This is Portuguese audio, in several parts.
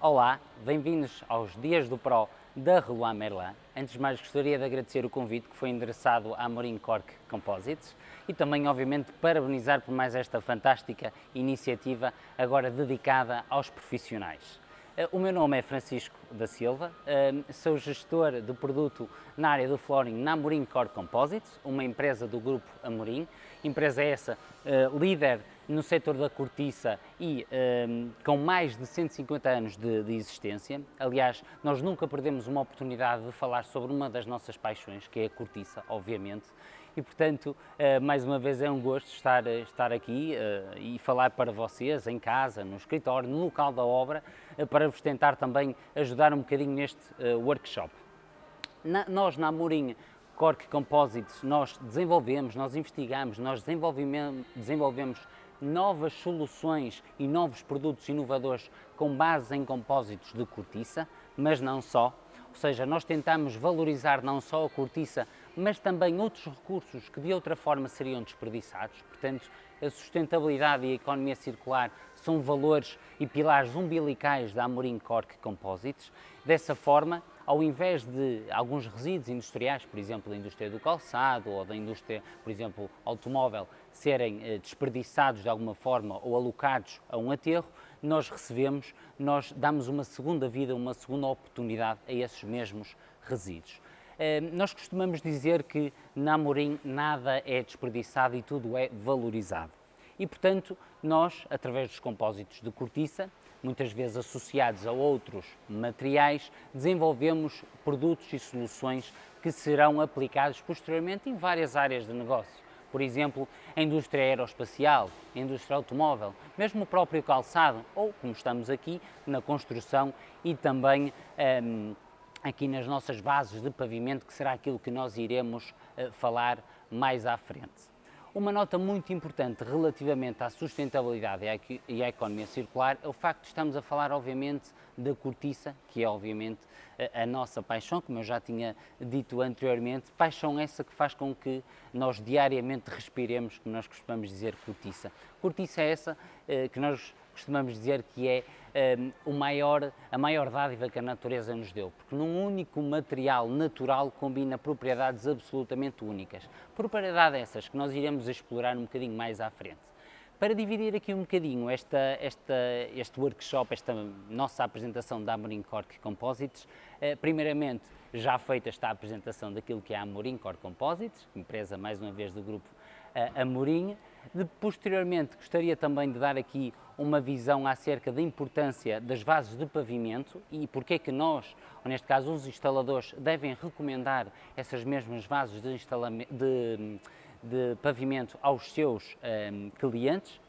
Olá, bem-vindos aos Dias do Pro da Rua Merlin. Antes de mais, gostaria de agradecer o convite que foi endereçado à Morin Cork Composites e também, obviamente, parabenizar por mais esta fantástica iniciativa agora dedicada aos profissionais. Eh, o meu nome é Francisco da Silva, eh, sou gestor de produto na área do flooring na Amorim Core Composites, uma empresa do grupo Amorim, empresa essa eh, líder no setor da cortiça e um, com mais de 150 anos de, de, existência. Aliás, nós nunca perdemos uma oportunidade de falar sobre uma das nossas paixões, que é a cortiça, obviamente. E, portanto, uh, mais uma vez é um gosto estar, estar aqui uh, e falar para vocês, em casa, no escritório, no local da obra, uh, para vos tentar também ajudar um bocadinho neste workshop. Na, nós, na Amorim Cork Composites, nós desenvolvemos, nós investigamos, nós desenvolvemos novas soluções e novos produtos inovadores com base em compósitos de cortiça, mas não só. Ou seja, nós tentamos valorizar não só a cortiça, mas também outros recursos que de outra forma seriam desperdiçados. Portanto, a sustentabilidade e a economia circular são valores e pilares umbilicais da Amorim Cork Composites. Dessa forma, ao invés de alguns resíduos industriais, por exemplo, da indústria do calçado ou da indústria, por exemplo, automóvel, serem eh, desperdiçados de alguma forma ou alocados a um aterro, nós recebemos, nós damos uma segunda vida, uma segunda oportunidade a esses mesmos resíduos. Eh, nós costumamos dizer que na Amorim nada é desperdiçado e tudo é valorizado. E, portanto, nós, através dos compósitos de cortiça, muitas vezes associados a outros materiais, desenvolvemos produtos e soluções que serão aplicados posteriormente em várias áreas de negócio. Por exemplo, a indústria aeroespacial, a indústria automóvel, mesmo o próprio calçado, ou, como estamos aqui, na construção e também um, aqui nas nossas bases de pavimento, que será aquilo que nós iremos uh, falar mais à frente. Uma nota muito importante relativamente à sustentabilidade e à economia circular é o facto de estamos a falar, obviamente, da cortiça, que é, obviamente, a, nossa paixão, como eu já tinha dito anteriormente, paixão essa que faz com que nós diariamente respiremos, como nós costumamos dizer, cortiça. Cortiça é essa eh, que nós costumamos dizer que é um, o maior, a maior dádiva que a natureza nos deu, porque num único material natural combina propriedades absolutamente únicas. Propriedades essas que nós iremos explorar um bocadinho mais à frente. Para dividir aqui um bocadinho esta, esta, este workshop, esta nossa apresentação da Amorim Cork Composites, eh, primeiramente já feita está a apresentação daquilo que é a Amorim Cork Composites, empresa mais uma vez do grupo eh, Amorim, de, posteriormente, gostaria também de dar aqui uma visão acerca da importância das vases de pavimento e porque é que nós, ou neste caso os instaladores, devem recomendar essas mesmas vases de, de, de pavimento aos seus um, ehm, clientes.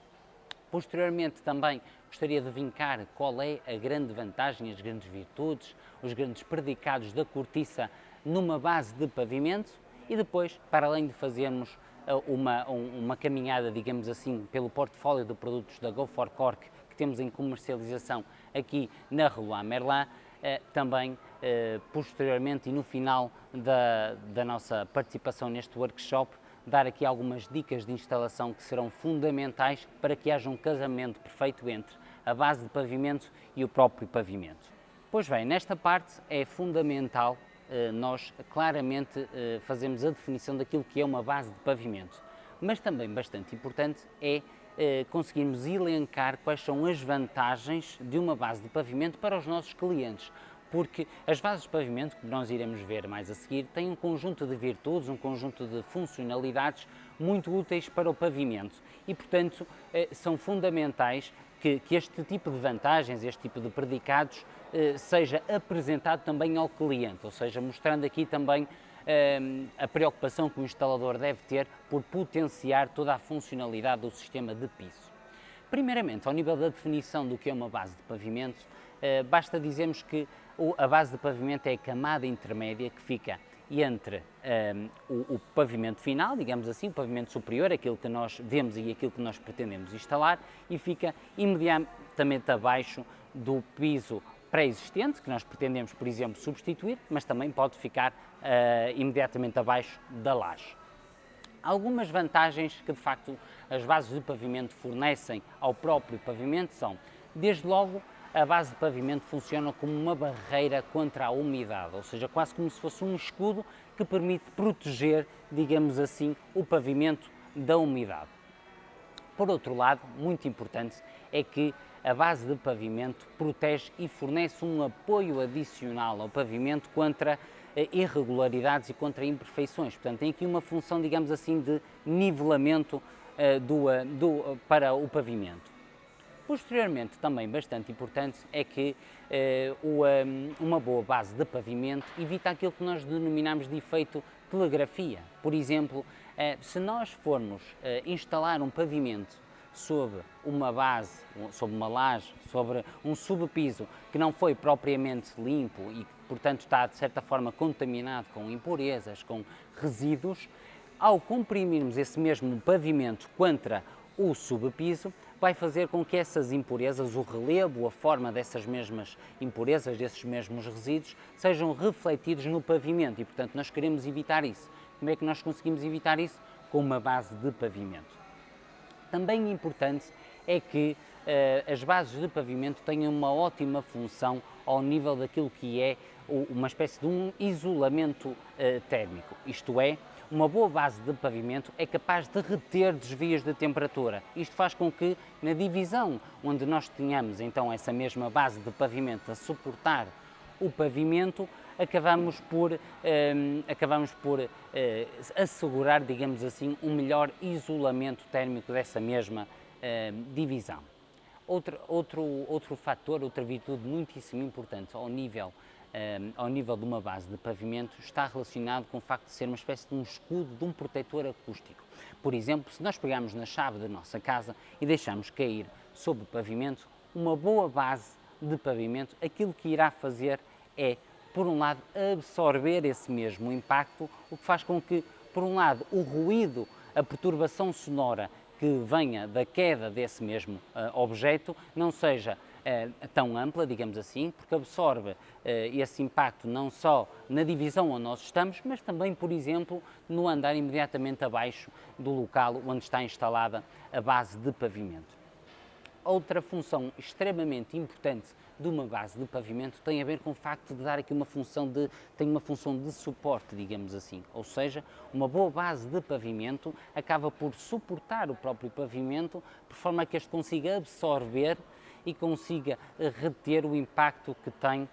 Posteriormente também gostaria de vincar qual é a grande vantagem, as grandes virtudes, os grandes predicados da cortiça numa base de pavimento e depois, para além de fazermos uma, uma caminhada, digamos assim, pelo portfólio de produtos da Go for Cork que temos em comercialização aqui na Rua Merlin, eh, também eh, posteriormente e no final da, da nossa participação neste workshop, dar aqui algumas dicas de instalação que serão fundamentais para que haja um casamento perfeito entre a base de pavimento e o próprio pavimento. Pois bem, nesta parte é fundamental eh, nós claramente eh, fazemos a definição daquilo que é uma base de pavimento. Mas também bastante importante é eh, conseguirmos elencar quais são as vantagens de uma base de pavimento para os nossos clientes, porque as bases de pavimento, que nós iremos ver mais a seguir, têm um conjunto de virtudes, um conjunto de funcionalidades muito úteis para o pavimento e, portanto, são fundamentais que, que este tipo de vantagens, este tipo de predicados, eh, seja apresentado também ao cliente, ou seja, mostrando aqui também eh, a preocupação que o instalador deve ter por potenciar toda a funcionalidade do sistema de piso. Primeiramente, ao nível da definição do que é uma base de pavimento, eh, basta dizermos que a base de pavimento é a camada intermédia que fica entre um, o, o, pavimento final, digamos assim, o pavimento superior, aquilo que nós vemos e aquilo que nós pretendemos instalar, e fica imediatamente abaixo do piso pré-existente, que nós pretendemos, por exemplo, substituir, mas também pode ficar uh, imediatamente abaixo da laje. Algumas vantagens que, de facto, as bases de pavimento fornecem ao próprio pavimento são, desde logo, a base de pavimento funciona como uma barreira contra a umidade, ou seja, quase como se fosse um escudo que permite proteger, digamos assim, o pavimento da umidade. Por outro lado, muito importante, é que a base de pavimento protege e fornece um apoio adicional ao pavimento contra eh, irregularidades e contra imperfeições. Portanto, tem aqui uma função, digamos assim, de nivelamento uh, do, uh, do, para o pavimento. Posteriormente, também bastante importante, é que uh, um, uma boa base de pavimento evita aquilo que nós denominamos de efeito telegrafia. Por exemplo, se nós formos instalar um pavimento sobre uma base, sobre uma laje, sobre um subpiso que não foi propriamente limpo e portanto, está de certa forma contaminado com impurezas, com resíduos, ao comprimirmos esse mesmo pavimento contra o subpiso, vai fazer com que essas impurezas, o relevo, a forma dessas mesmas impurezas, desses mesmos resíduos, sejam refletidos no pavimento e, portanto, nós queremos evitar isso. Como é que nós conseguimos evitar isso? Com uma base de pavimento. Também importante é que uh, as bases de pavimento tenham uma ótima função ao nível daquilo que é uma espécie de um isolamento uh, térmico, isto é, uma boa base de pavimento é capaz de reter desvios de temperatura. Isto faz com que, na divisão onde nós tenhamos então essa mesma base de pavimento a suportar o pavimento, acabamos por, um, acabamos por uh, assegurar, digamos assim, um melhor isolamento térmico dessa mesma uh, divisão. Outro, outro, outro fator, outra virtude muitíssimo importante ao nível, um, ao nível de uma base de pavimento está relacionado com o facto de ser uma espécie de um escudo, de um protetor acústico. Por exemplo, se nós pegarmos na chave da nossa casa e deixarmos cair sobre o pavimento, uma boa base de pavimento, aquilo que irá fazer é por um lado, absorver esse mesmo impacto, o que faz com que, por um lado, o ruído, a perturbação sonora que venha da queda desse mesmo uh, objeto não seja uh, tão ampla, digamos assim, porque absorve uh, esse impacto não só na divisão onde nós estamos, mas também, por exemplo, no andar imediatamente abaixo do local onde está instalada a base de pavimento. Outra função extremamente importante de uma base de pavimento tem a ver com o facto de dar aqui uma função de, tem uma função de suporte, digamos assim, ou seja, uma boa base de pavimento acaba por suportar o próprio pavimento, por forma que este consiga absorver e consiga eh, reter o impacto que tem uh,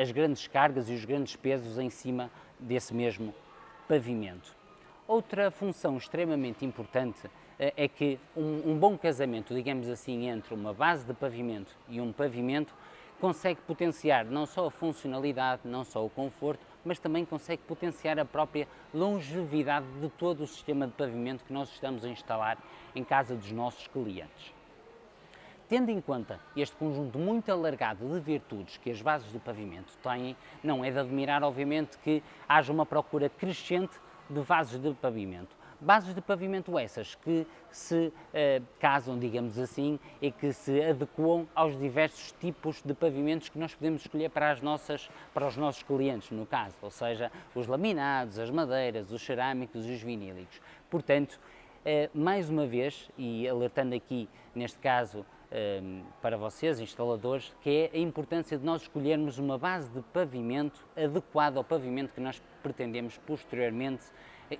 as grandes cargas e os grandes pesos em cima desse mesmo pavimento. Outra função extremamente importante eh, é que um, um, bom casamento, digamos assim, entre uma base de pavimento e um pavimento consegue potenciar não só a funcionalidade, não só o conforto, mas também consegue potenciar a própria longevidade de todo o sistema de pavimento que nós estamos a instalar em casa dos nossos clientes. Tendo em conta este conjunto muito alargado de virtudes que as bases de pavimento têm, não é de admirar, obviamente, que haja uma procura crescente de vasos de pavimento. Bases de pavimento essas que se eh, casam, digamos assim, e que se adequam aos diversos tipos de pavimentos que nós podemos escolher para, as nossas, para os nossos clientes, no caso, ou seja, os laminados, as madeiras, os cerâmicos e os vinílicos. Portanto, eh, mais uma vez, e alertando aqui, neste caso, para vocês, instaladores, que é a importância de nós escolhermos uma base de pavimento adequada ao pavimento que nós pretendemos posteriormente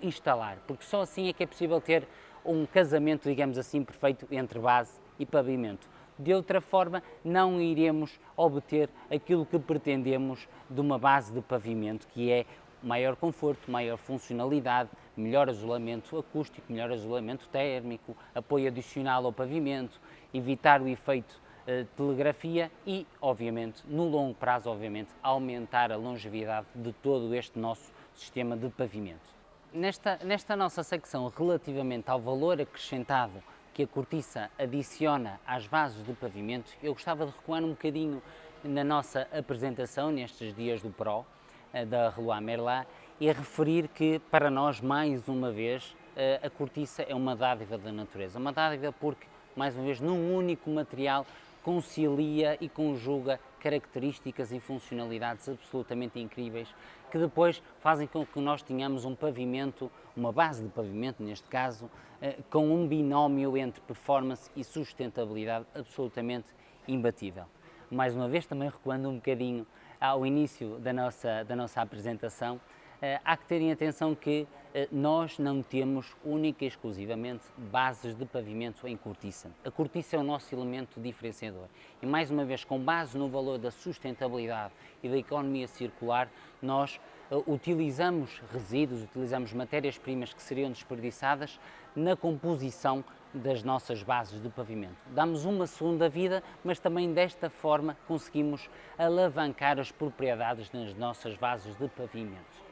instalar, porque só assim é que é possível ter um casamento, digamos assim, perfeito entre base e pavimento. De outra forma, não iremos obter aquilo que pretendemos de uma base de pavimento, que é maior conforto, maior funcionalidade, melhor isolamento acústico, melhor isolamento térmico, apoio adicional ao pavimento, evitar o efeito uh, telegrafia e, obviamente, no longo prazo, obviamente, aumentar a longevidade de todo este nosso sistema de pavimento. Nesta, nesta nossa secção, relativamente ao valor acrescentado que a cortiça adiciona às bases do pavimento, eu gostava de recuar um bocadinho na nossa apresentação nestes dias do PRO, eh, da Leroy Merlin, e referir que, para nós, mais uma vez, eh, a cortiça é uma dádiva da natureza. Uma dádiva porque, mais uma vez, num único material concilia e conjuga características e funcionalidades absolutamente incríveis que depois fazem com que nós tenhamos um pavimento, uma base de pavimento neste caso, eh, com um binómio entre performance e sustentabilidade absolutamente imbatível. mais uma vez também recuando um bocadinho ao início da nossa, da nossa apresentação, eh, há que ter em atenção que nós não temos única e exclusivamente bases de pavimento em cortiça. A cortiça é o nosso elemento diferenciador e, mais uma vez, com base no valor da sustentabilidade e da economia circular, nós eh, utilizamos resíduos, utilizamos matérias-primas que seriam desperdiçadas na composição das nossas bases de pavimento. Damos uma segunda vida, mas também desta forma conseguimos alavancar as propriedades das nossas bases de pavimento.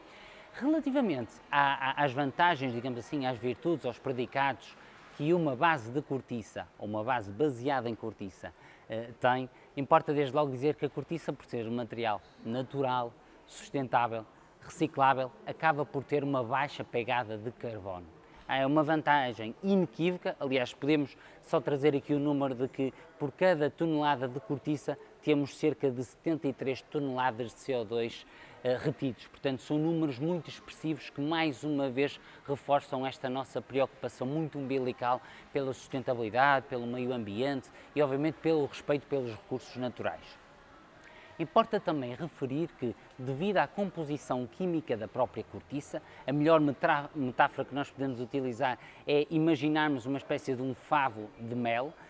Relativamente às vantagens, digamos assim, às virtudes, aos predicados que uma base de cortiça, ou uma base baseada em cortiça, eh, tem, importa desde logo dizer que a cortiça, por ser um material natural, sustentável, reciclável, acaba por ter uma baixa pegada de carbono. É uma vantagem inequívoca, aliás, podemos só trazer aqui o número de que por cada tonelada de cortiça temos cerca de 73 toneladas de CO2 uh, retidos. Portanto, são números muito expressivos que, mais uma vez, reforçam esta nossa preocupação muito umbilical pela sustentabilidade, pelo meio ambiente e, obviamente, pelo respeito pelos recursos naturais. Importa também referir que, devido à composição química da própria cortiça, a melhor metáfora que nós podemos utilizar é imaginarmos uma espécie de um favo de mel, eh,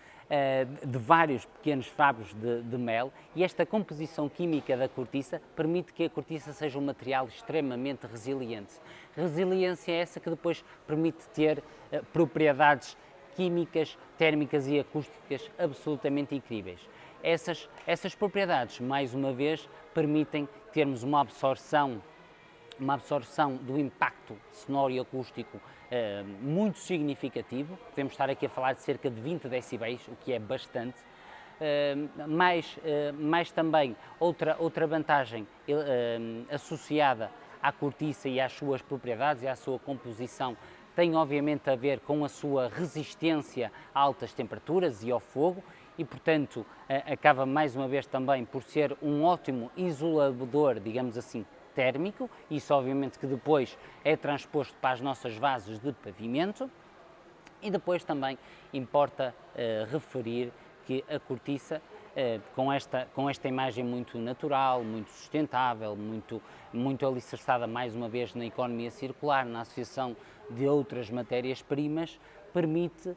de vários pequenos favos de, de, mel e esta composição química da cortiça permite que a cortiça seja um material extremamente resiliente. Resiliência é essa que depois permite ter uh, propriedades químicas, térmicas e acústicas absolutamente incríveis. Essas, essas propriedades, mais uma vez, permitem termos uma absorção uma absorção do impacto sonoro e acústico eh, muito significativo. Podemos estar aqui a falar de cerca de 20 decibéis, o que é bastante. Uh, mais, uh, mais também outra, outra vantagem associada à cortiça e às suas propriedades e à sua composição tem obviamente a ver com a sua resistência a altas temperaturas e ao fogo e, portanto, acaba mais uma vez também por ser um ótimo isolador, digamos assim, térmico, isso obviamente que depois é transposto para as nossas vases de pavimento e depois também importa uh, referir que a cortiça, uh, com, esta, com esta imagem muito natural, muito sustentável, muito, muito alicerçada mais uma vez na economia circular, na associação de outras matérias-primas, permite eh,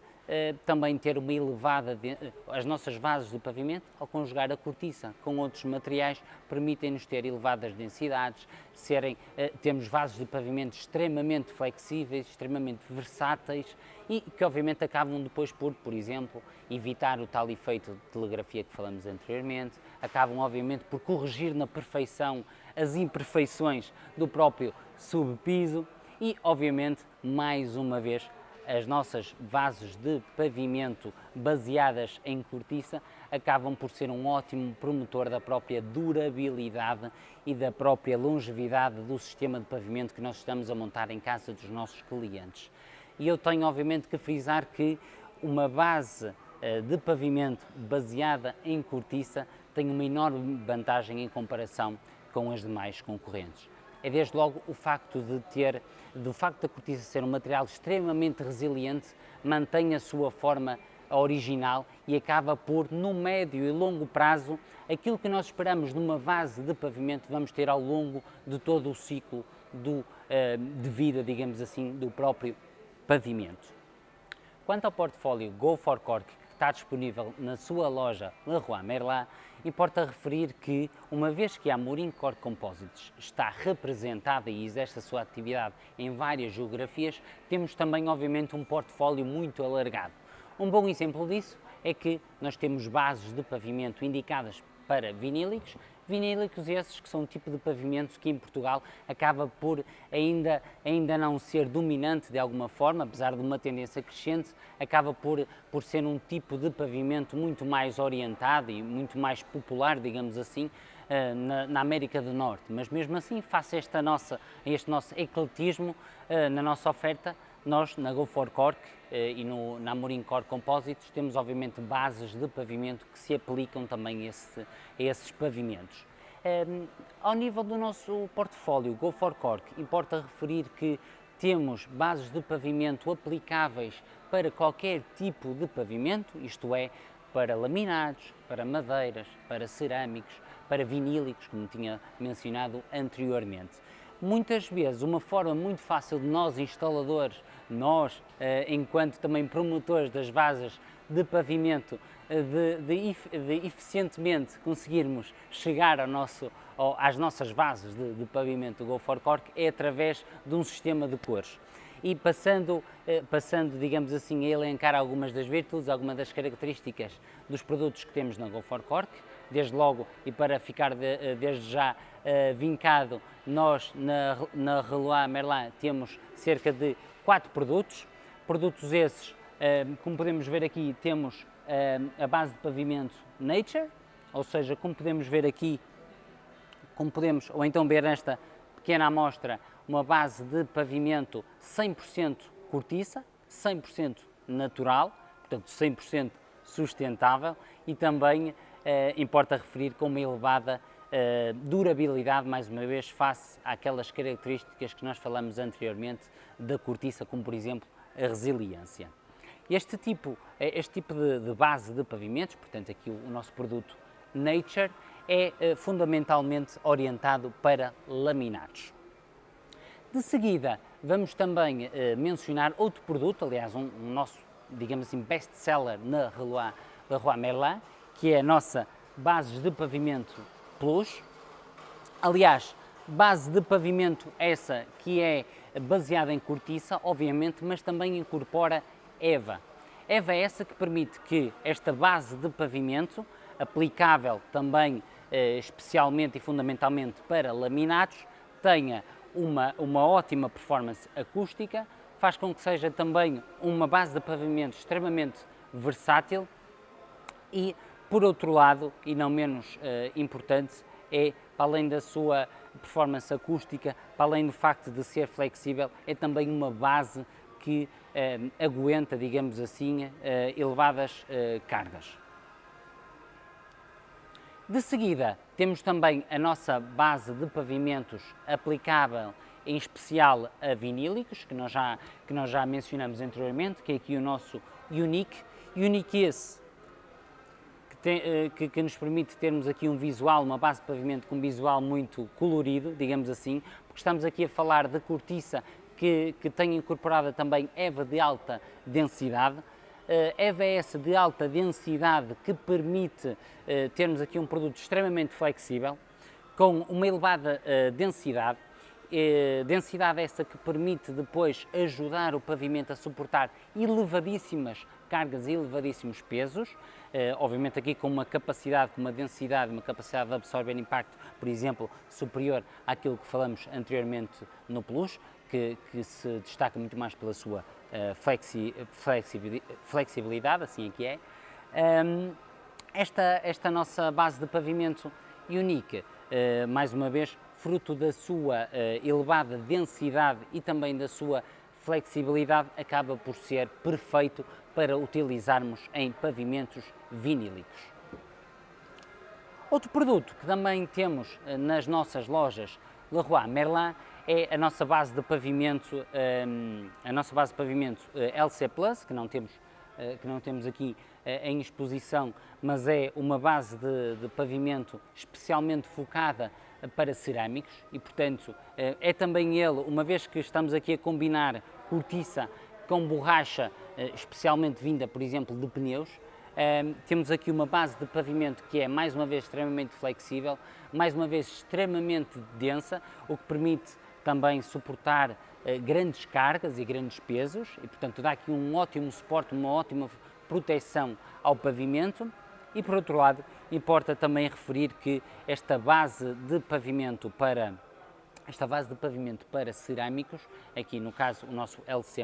também ter uma elevada, eh, as nossas vases de pavimento, ao conjugar a cortiça com outros materiais, permitem-nos ter elevadas densidades, serem, eh, temos vasos de pavimento extremamente flexíveis, extremamente versáteis e que obviamente acabam depois por, por exemplo, evitar o tal efeito de telegrafia que falamos anteriormente, acabam obviamente por corrigir na perfeição as imperfeições do próprio subpiso e obviamente, mais uma vez, as nossas bases de pavimento baseadas em cortiça acabam por ser um ótimo promotor da própria durabilidade e da própria longevidade do sistema de pavimento que nós estamos a montar em casa dos nossos clientes. E eu tenho obviamente que frisar que uma base eh, de pavimento baseada em cortiça tem uma enorme vantagem em comparação com as demais concorrentes é desde logo o facto de ter, do facto da cortiça ser um material extremamente resiliente, mantém a sua forma original e acaba por, no médio e longo prazo, aquilo que nós esperamos numa base de pavimento vamos ter ao longo de todo o ciclo do, eh, de vida, digamos assim, do próprio pavimento. Quanto ao portfólio Go for Cork, que está disponível na sua loja Leroy Merlin, Importa referir que, uma vez que a Amorim Core Composites está representada e exerce a sua atividade em várias geografias, temos também, obviamente, um portfólio muito alargado. Um bom exemplo disso é que nós temos bases de pavimento indicadas para vinílicos, vinílicos esses que são um tipo de pavimento que em Portugal acaba por ainda, ainda não ser dominante de alguma forma, apesar de uma tendência crescente, acaba por, por ser um tipo de pavimento muito mais orientado e muito mais popular, digamos assim, eh, na, na, América do Norte. Mas mesmo assim, face a esta nossa, este nosso ecletismo eh, na nossa oferta, nós, na Go for Cork eh, e no, na Amorim Core Composites, temos obviamente bases de pavimento que se aplicam também a, esse, a esses pavimentos. Um, ehm, ao nível do nosso portfólio Go for Cork, importa referir que temos bases de pavimento aplicáveis para qualquer tipo de pavimento, isto é, para laminados, para madeiras, para cerâmicos, para vinílicos, como tinha mencionado anteriormente. Muitas vezes, uma forma muito fácil de nós, instaladores, nós, eh, enquanto também promotores das vasas de pavimento, eh, de, de, de eficientemente conseguirmos chegar ao nosso, às nossas bases de, de pavimento Go for Cork é através de um sistema de cores. E passando, eh, passando, digamos assim, a elencar algumas das virtudes, algumas das características dos produtos que temos na Go for Cork, desde logo e para ficar de, desde já uh, vincado, nós na, na Relois Merlin temos cerca de quatro produtos, produtos esses, uh, como podemos ver aqui, temos uh, a base de pavimento Nature, ou seja, como podemos ver aqui, como podemos, ou então ver nesta pequena amostra, uma base de pavimento 100% cortiça, 100% natural, portanto 100% sustentável e também eh, importa referir com uma elevada eh, durabilidade, mais uma vez, face àquelas características que nós falamos anteriormente da cortiça, como por exemplo a resiliência. Este tipo, eh, este tipo de, de base de pavimentos, portanto aqui o, o nosso produto Nature, é eh, fundamentalmente orientado para laminados. De seguida, vamos também mencionar outro produto, aliás, um, um nosso, digamos assim, best-seller na Leroy, Merlin, que é a nossa base de pavimento Plus. Aliás, base de pavimento essa que é baseada em cortiça, obviamente, mas também incorpora EVA. EVA é essa que permite que esta base de pavimento, aplicável também eh, especialmente e fundamentalmente para laminados, tenha uma, uma ótima performance acústica, faz com que seja também uma base de pavimento extremamente versátil e, por outro lado, e não menos uh, importante, é, para além da sua performance acústica, para além do facto de ser flexível, é também uma base que uh, aguenta, digamos assim, uh, elevadas cargas. De seguida, temos também a nossa base de pavimentos aplicável em especial a vinílicos, que nós já, que nós já mencionamos anteriormente, que é aqui o nosso Unique. Unique esse eh, que, que, nos permite termos aqui um visual, uma base de pavimento com um visual muito colorido, digamos assim, porque estamos aqui a falar de cortiça que, que tem incorporada também EVA de alta densidade, EVS de alta densidade que permite eh, termos aqui um produto extremamente flexível, com uma elevada eh, densidade, eh, densidade essa que permite depois ajudar o pavimento a suportar elevadíssimas cargas e elevadíssimos pesos, obviamente aqui com uma capacidade, com uma densidade, uma capacidade de absorver impacto, por exemplo, superior àquilo que falamos anteriormente no Plus, que, que se destaca muito mais pela sua uh, flexi, flexibilidade, assim é que é. Um, esta, esta nossa base de pavimento Unique, uh, mais uma vez, fruto da sua elevada densidade e também da sua flexibilidade, acaba por ser perfeito para utilizarmos em pavimentos vinílicos. Outro produto que também temos nas nossas lojas Leroy Merlin é a nossa base de pavimento, um, a nossa base de pavimento eh, LC Plus, que não temos, uh, que não temos aqui em exposição, mas é uma base de, de pavimento especialmente focada para cerâmicos e, portanto, é também ele, uma vez que estamos aqui a combinar cortiça com borracha, especialmente vinda, por exemplo, de pneus, um, temos aqui uma base de pavimento que é, mais uma vez, extremamente flexível, mais uma vez, extremamente densa, o que permite também suportar eh, grandes cargas e grandes pesos e, portanto, dá aqui um ótimo suporte, uma ótima proteção ao pavimento. E, por outro lado, importa também referir que esta base de pavimento para esta base de pavimento para cerâmicos, aqui no caso o nosso LC+,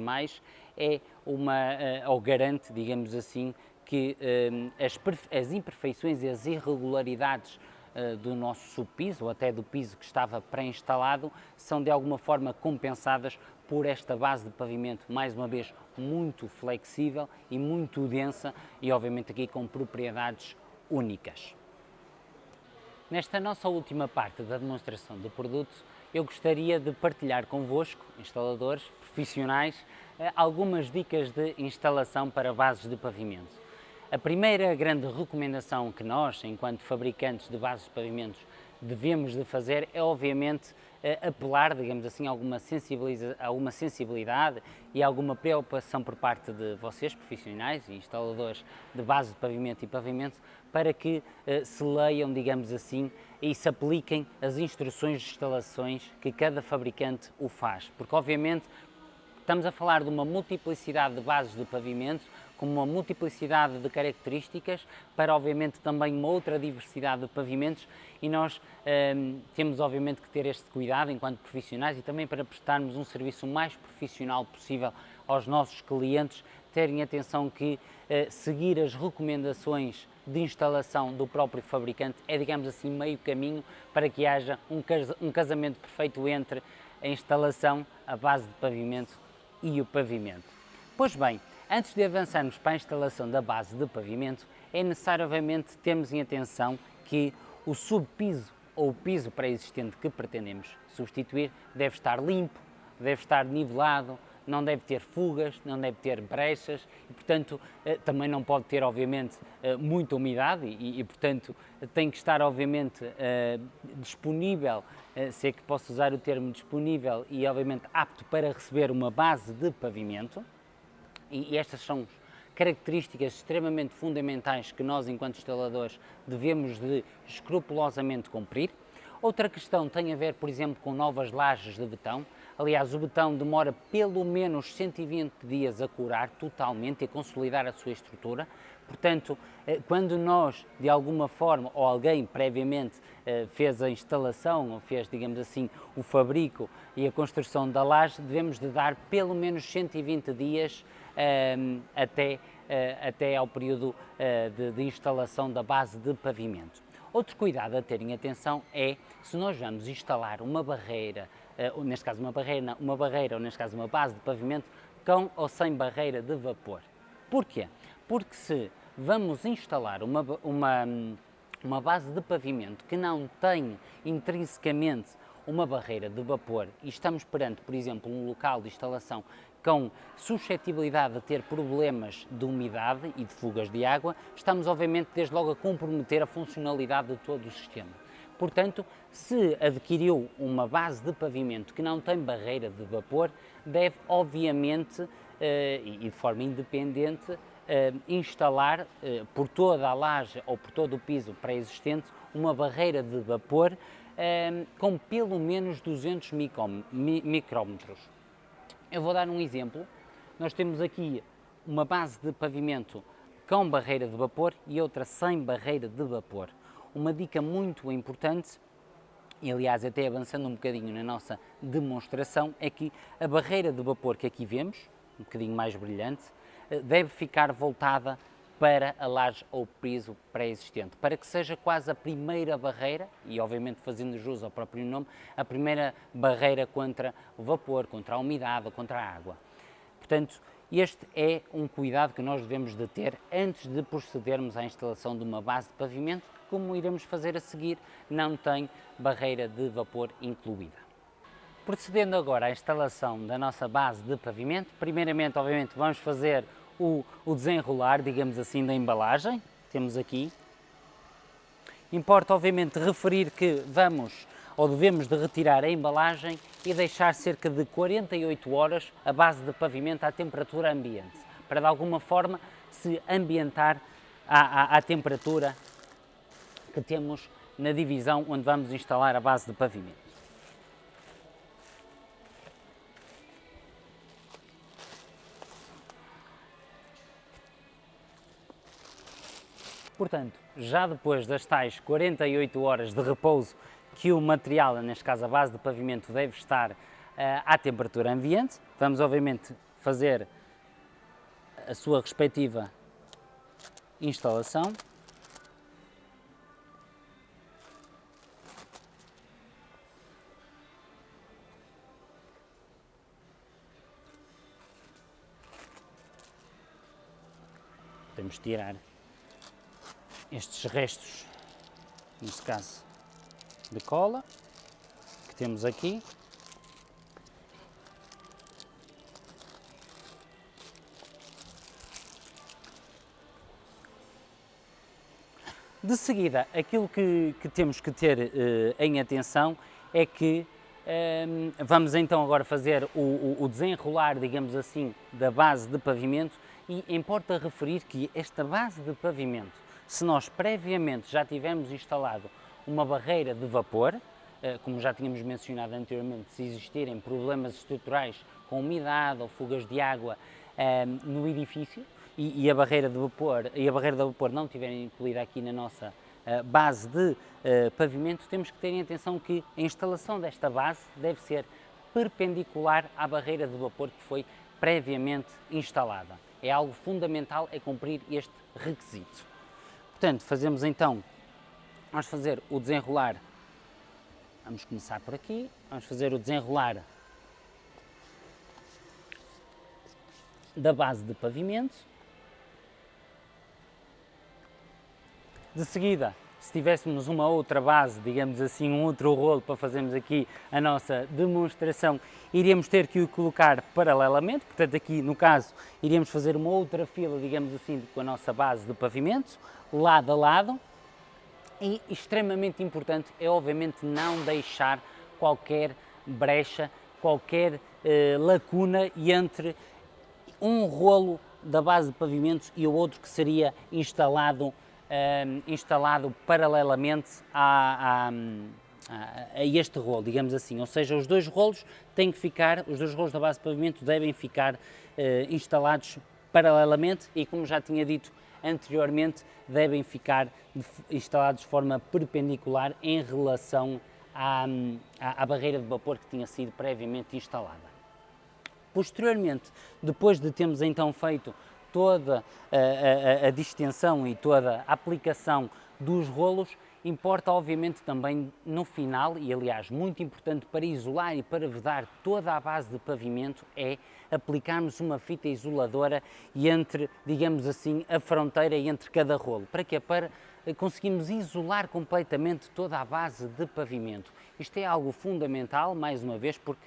é uma, uh, ou garante, digamos assim, que uh, as, as imperfeições e as irregularidades eh, do nosso subpiso ou até do piso que estava pré-instalado são de alguma forma compensadas por esta base de pavimento, mais uma vez, muito flexível e muito densa e obviamente aqui com propriedades únicas. Nesta nossa última parte da demonstração do produto, eu gostaria de partilhar convosco, instaladores, profissionais, eh, algumas dicas de instalação para bases de pavimento. A primeira grande recomendação que nós, enquanto fabricantes de bases de pavimentos, devemos de fazer é, obviamente, apelar, digamos assim, a alguma, a sensibilidade e alguma preocupação por parte de vocês, profissionais e instaladores de base de pavimento e pavimento, para que eh, se leiam, digamos assim, e se apliquem as instruções de instalações que cada fabricante o faz. Porque, obviamente, estamos a falar de uma multiplicidade de bases de pavimento, com uma multiplicidade de características, para obviamente também uma outra diversidade de pavimentos e nós um, temos obviamente que ter este cuidado enquanto profissionais e também para prestarmos um serviço mais profissional possível aos nossos clientes, terem atenção que uh, seguir as recomendações de instalação do próprio fabricante é, digamos assim, meio caminho para que haja um, cas um casamento perfeito entre a instalação, a base de pavimento e o pavimento. Pois bem, Antes de avançarmos para a instalação da base de pavimento, é necessário, obviamente, termos em atenção que o subpiso ou o piso pré-existente que pretendemos substituir deve estar limpo, deve estar nivelado, não deve ter fugas, não deve ter brechas e, portanto, eh, também não pode ter, obviamente, eh, muita umidade e, e portanto, tem que estar, obviamente, eh, disponível, se é que posso usar o termo disponível e, obviamente, apto para receber uma base de pavimento e, e estas são características extremamente fundamentais que nós, enquanto instaladores, devemos de escrupulosamente cumprir. Outra questão tem a ver, por exemplo, com novas lajes de betão. Aliás, o betão demora pelo menos 120 dias a curar totalmente e a consolidar a sua estrutura. Portanto, eh, quando nós, de alguma forma, ou alguém previamente eh, fez a instalação, ou fez, digamos assim, o fabrico e a construção da laje, devemos de dar pelo menos 120 dias até, eh, até ao período eh, de, de instalação da base de pavimento. Outro cuidado a terem atenção é se nós vamos instalar uma barreira, uh, neste caso uma barreira, uma barreira ou neste caso uma base de pavimento com ou sem barreira de vapor. Porquê? Porque se vamos instalar uma, uma, uma base de pavimento que não tem intrinsecamente uma barreira de vapor e estamos perante, por exemplo, um local de instalação com suscetibilidade a ter problemas de umidade e de fugas de água, estamos obviamente desde logo a comprometer a funcionalidade de todo o sistema. Portanto, se adquiriu uma base de pavimento que não tem barreira de vapor, deve obviamente eh, e de forma independente eh, instalar eh, por toda a laje ou por todo o piso pré-existente uma barreira de vapor com pelo menos 200 micrómetros. Eu vou dar um exemplo. Nós temos aqui uma base de pavimento com barreira de vapor e outra sem barreira de vapor. Uma dica muito importante, e aliás até avançando um bocadinho na nossa demonstração, é que a barreira de vapor que aqui vemos, um bocadinho mais brilhante, eh, deve ficar voltada para a laje ou piso pré-existente, para que seja quase a primeira barreira, e obviamente fazendo jus ao próprio nome, a primeira barreira contra o vapor, contra a umidade, contra a água. Portanto, este é um cuidado que nós devemos de ter antes de procedermos à instalação de uma base de pavimento, como iremos fazer a seguir, não tem barreira de vapor incluída. Procedendo agora à instalação da nossa base de pavimento, primeiramente, obviamente, vamos fazer o, o desenrolar, digamos assim, da embalagem. Temos aqui. Importa, obviamente, referir que vamos ou devemos de retirar a embalagem e deixar cerca de 48 horas a base de pavimento à temperatura ambiente, para de alguma forma se ambientar à, à, à temperatura que temos na divisão onde vamos instalar a base de pavimento. Portanto, já depois das tais 48 horas de repouso que o material, neste caso a base de pavimento, deve estar uh, à temperatura ambiente, vamos obviamente fazer a sua respectiva instalação. Podemos tirar estes restos, neste caso de cola, que temos aqui. De seguida, aquilo que, que temos que ter uh, em atenção é que um, vamos então agora fazer o, o, desenrolar, digamos assim, da base de pavimento e importa referir que esta base de pavimento, se nós previamente já tivermos instalado uma barreira de vapor, uh, como já tínhamos mencionado anteriormente, se existirem problemas estruturais com umidade ou fugas de água uh, no edifício, e, a barreira de vapor e a barreira de vapor não estiverem incluída aqui na nossa uh, base de uh, pavimento, temos que ter em atenção que a instalação desta base deve ser perpendicular à barreira de vapor que foi previamente instalada. É algo fundamental é cumprir este requisito. Portanto, fazemos então, vamos fazer o desenrolar, vamos começar por aqui, vamos fazer o desenrolar da base de pavimento, De seguida, se tivéssemos uma outra base, digamos assim, um outro rolo para fazermos aqui a nossa demonstração, iríamos ter que o colocar paralelamente, portanto aqui no caso iríamos fazer uma outra fila, digamos assim, com a nossa base de pavimento, lado a lado, e extremamente importante é obviamente não deixar qualquer brecha, qualquer eh, lacuna entre um rolo da base de pavimentos e o outro que seria instalado uh, instalado paralelamente a, a, a, este rolo, digamos assim. Ou seja, os dois rolos têm que ficar, os dois rolos da base de pavimento devem ficar uh, instalados paralelamente e, como já tinha dito anteriormente, devem ficar instalados de forma perpendicular em relação à, à, à barreira de vapor que tinha sido previamente instalada. Posteriormente, depois de termos então feito toda a, a, a distensão e toda a aplicação dos rolos, importa obviamente também no final, e aliás muito importante para isolar e para vedar toda a base de pavimento, é aplicarmos uma fita isoladora entre, digamos assim, a fronteira entre cada rolo. Para quê? Para conseguirmos isolar completamente toda a base de pavimento. Isto é algo fundamental, mais uma vez, porque,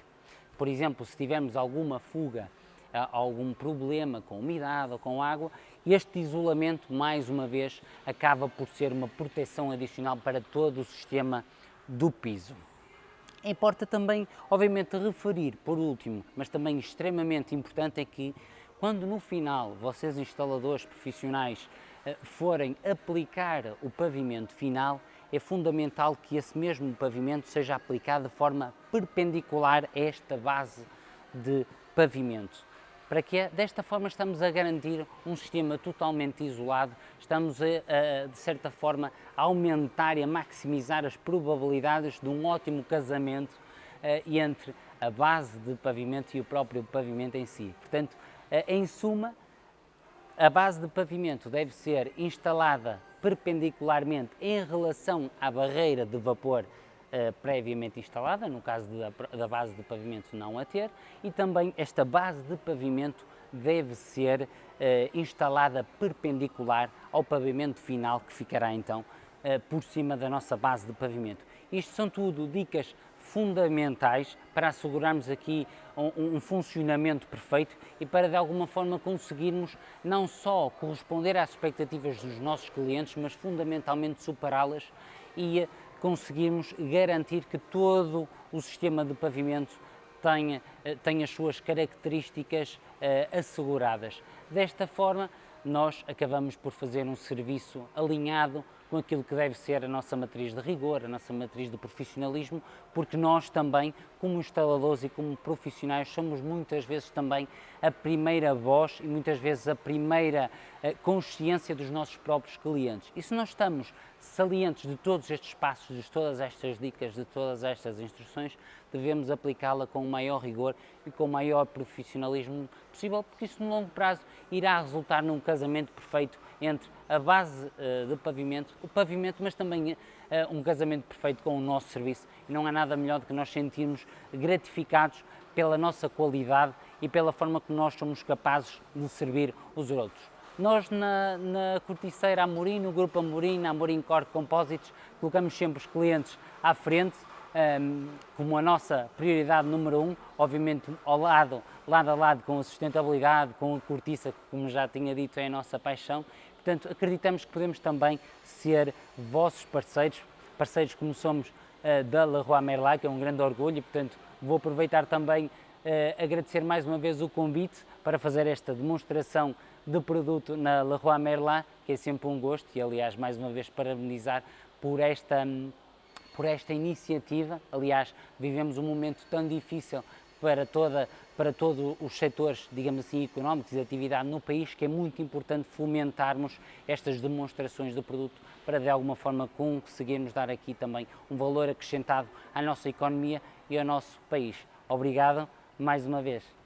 por exemplo, se tivermos alguma fuga algum problema com umidade ou com água, este isolamento, mais uma vez, acaba por ser uma proteção adicional para todo o sistema do piso. Importa também, obviamente, referir, por último, mas também extremamente importante, é que quando no final vocês, instaladores profissionais, eh, forem aplicar o pavimento final, é fundamental que esse mesmo pavimento seja aplicado de forma perpendicular a esta base de pavimento para que desta forma estamos a garantir um sistema totalmente isolado, estamos a, a, de certa forma a aumentar e a maximizar as probabilidades de um ótimo casamento uh, entre a base de pavimento e o próprio pavimento em si. Portanto, uh, em suma, a base de pavimento deve ser instalada perpendicularmente em relação à barreira de vapor uh, previamente instalada, no caso da, da base de pavimento não a ter, e também esta base de pavimento deve ser uh, instalada perpendicular ao pavimento final que ficará então uh, por cima da nossa base de pavimento. Isto são tudo dicas fundamentais para assegurarmos aqui um, um, funcionamento perfeito e para de alguma forma conseguirmos não só corresponder às expectativas dos nossos clientes, mas fundamentalmente superá-las e conseguirmos garantir que todo o sistema de pavimento tenha, eh, tenha as suas características uh, asseguradas. Desta forma, nós acabamos por fazer um serviço alinhado com aquilo que deve ser a nossa matriz de rigor, a nossa matriz de profissionalismo, porque nós também, como instaladores e como profissionais, somos muitas vezes também a primeira voz e muitas vezes a primeira eh, consciência dos nossos próprios clientes. E se nós estamos salientes de todos estes passos, de todas estas dicas, de todas estas instruções, devemos aplicá-la com o maior rigor e com o maior profissionalismo possível, porque isso no longo prazo irá resultar num casamento perfeito entre a base uh, de pavimento, o pavimento, mas também uh, um casamento perfeito com o nosso serviço. E não há nada melhor do que nós sentirmos gratificados pela nossa qualidade e pela forma que nós somos capazes de servir os outros. Nós na, na Corticeira Amorim, no Grupo Amorim, na Amorim Core Composites, colocamos sempre os clientes à frente um, como a nossa prioridade número um, obviamente ao lado, lado a lado com a sustentabilidade, com a cortiça, que como já tinha dito é a nossa paixão. Portanto acreditamos que podemos também ser vossos parceiros, parceiros como somos uh, da Leroy Merlin, que é um grande orgulho e portanto vou aproveitar também uh, agradecer mais uma vez o convite para fazer esta demonstração de produto na Leroy Merlin, que é sempre um gosto e aliás mais uma vez parabenizar por esta por esta iniciativa. Aliás, vivemos um momento tão difícil para, toda, para todos os setores, digamos assim, económicos e de atividade no país, que é muito importante fomentarmos estas demonstrações do produto para de alguma forma conseguirmos dar aqui também um valor acrescentado à nossa economia e ao nosso país. Obrigado mais uma vez.